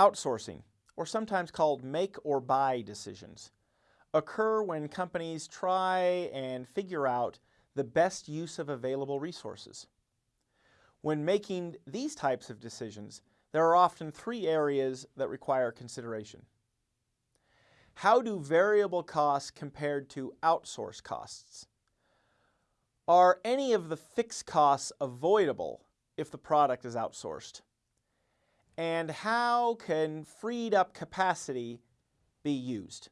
Outsourcing, or sometimes called make or buy decisions, occur when companies try and figure out the best use of available resources. When making these types of decisions, there are often three areas that require consideration. How do variable costs compared to outsourced costs? Are any of the fixed costs avoidable if the product is outsourced? And how can freed up capacity be used?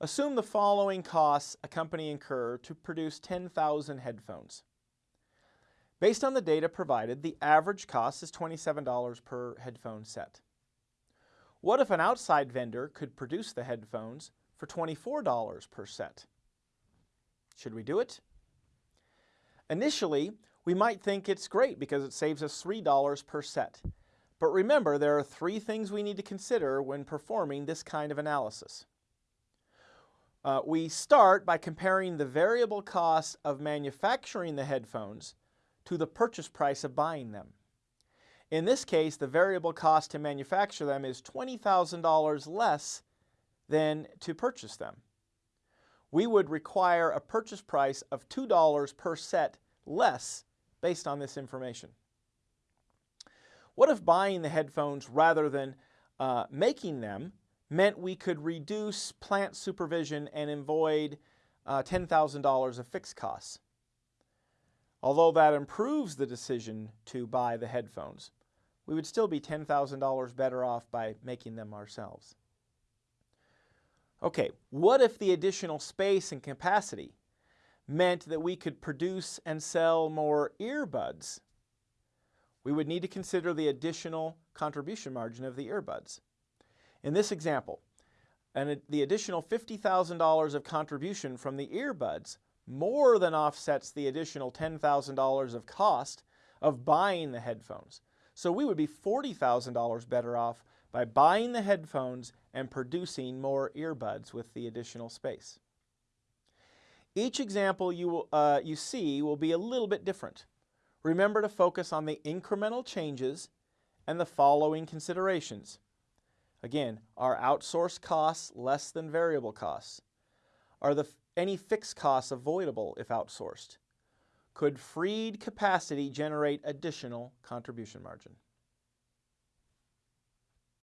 Assume the following costs a company incur to produce 10,000 headphones. Based on the data provided, the average cost is $27 per headphone set. What if an outside vendor could produce the headphones for $24 per set? Should we do it? Initially, we might think it's great because it saves us $3 per set. But remember, there are three things we need to consider when performing this kind of analysis. Uh, we start by comparing the variable cost of manufacturing the headphones to the purchase price of buying them. In this case, the variable cost to manufacture them is $20,000 less than to purchase them. We would require a purchase price of $2 per set less based on this information. What if buying the headphones rather than uh, making them meant we could reduce plant supervision and avoid uh, $10,000 of fixed costs? Although that improves the decision to buy the headphones, we would still be $10,000 better off by making them ourselves. Okay, what if the additional space and capacity meant that we could produce and sell more earbuds? We would need to consider the additional contribution margin of the earbuds. In this example, the additional $50,000 of contribution from the earbuds more than offsets the additional $10,000 of cost of buying the headphones. So we would be $40,000 better off by buying the headphones and producing more earbuds with the additional space. Each example you, uh, you see will be a little bit different. Remember to focus on the incremental changes and the following considerations. Again, are outsourced costs less than variable costs? Are the any fixed costs avoidable if outsourced? Could freed capacity generate additional contribution margin?